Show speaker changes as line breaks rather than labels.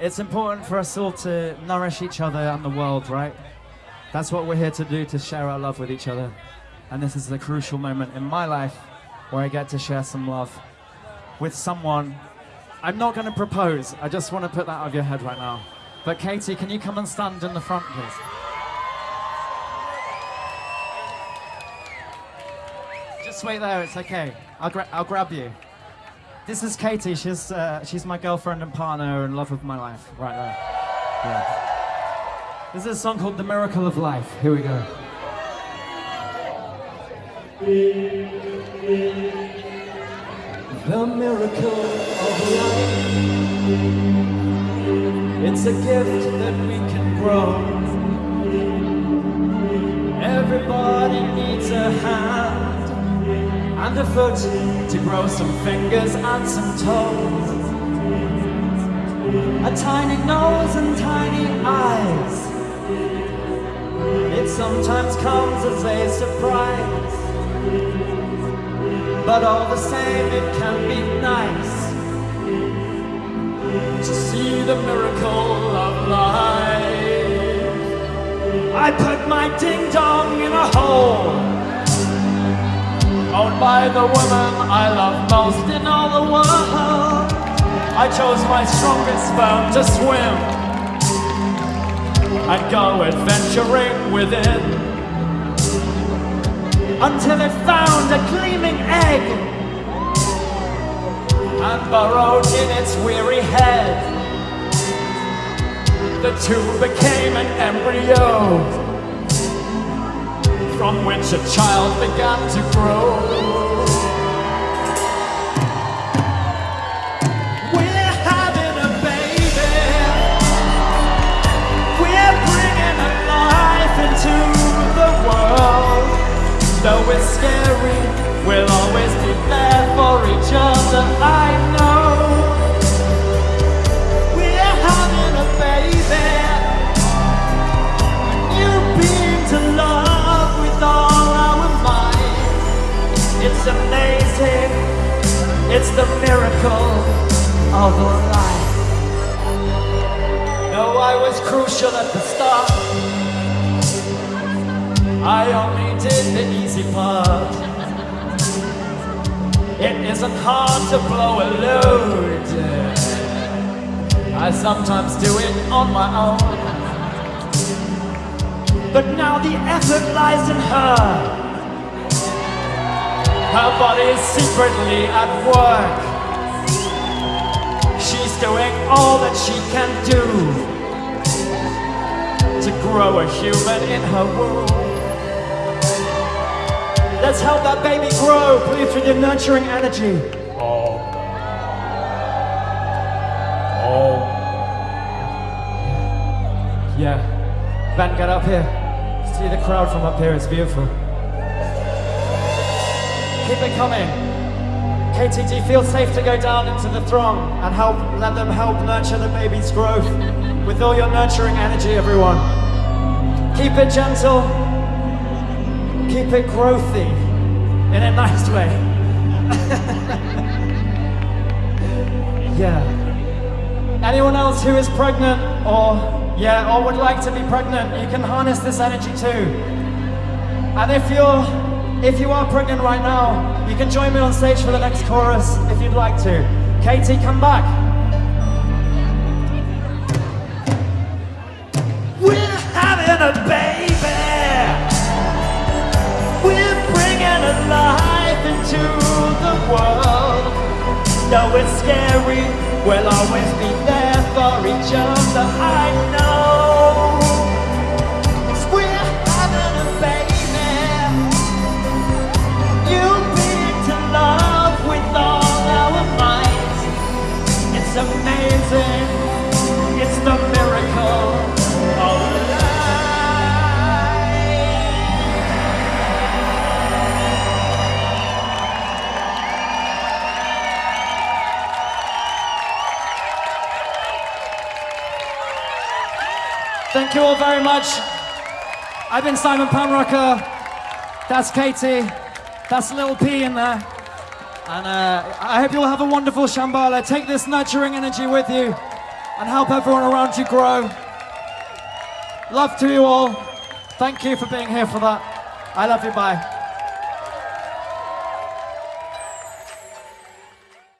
It's important for us all to nourish each other and the world, right? That's what we're here to do, to share our love with each other. And this is the crucial moment in my life where I get to share some love with someone. I'm not going to propose, I just want to put that out of your head right now. But Katie, can you come and stand in the front, please? Just wait there, it's okay. I'll, gra- I'll grab you. This is Katie, she's, uh, she's my girlfriend and partner and love of my life, right there. Yeah. This is a song called The Miracle of Life. Here we go. The miracle of life. It's a gift that we can grow. And a foot to grow some fingers and some toes. A tiny nose and tiny eyes. It sometimes comes as a surprise. But all the same, it can be nice to see the miracle of life. I put my ding dong in a hole, owned by the woman I love most in all the world. I chose my strongest sperm to swim and go adventuring within until it found a gleaming egg and burrowed in its weary head. The two became an embryo from which a child began to grow. We're having a baby. We're bringing a life into the world. Though it's scary, we'll always be there for each other. It's the miracle of life. No, I was crucial at the start. I only did the easy part. It isn't hard to blow a load. I sometimes do it on my own. But now the effort lies in her. Her body is secretly at work. She's doing all that she can do to grow a human in her womb. Let's help that baby grow, please, with your nurturing energy. Oh. Oh. Yeah. Ben, get up here. See the crowd from up here, it's beautiful. Keep it coming. You feel safe to go down into the throng and help let them help nurture the baby's growth with all your nurturing energy, everyone? Keep it gentle, keep it growthy in a nice way. yeah. Anyone else who is pregnant or yeah, or would like to be pregnant, you can harness this energy too. And if you're if you are pregnant right now, you can join me on stage for the next chorus if you'd like to. Katie, come back. We're having a baby. We're bringing a life into the world. Though it's scary, we'll always be there for each other. I know. Thank you all very much. I've been Simon Panrucker. That's Katie. That's Little P in there. And uh, I hope you all have a wonderful Shambala. Take this nurturing energy with you. and help everyone around you grow. Love to you all. Thank you for being here for that. I love you. Bye.